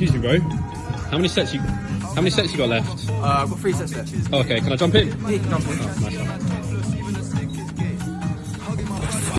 Excuse me, bro. How many sets you? How many sets you got left? Uh, I've got three sets left. Oh, okay, can I jump in? Yeah, you can jump in. Oh, nice.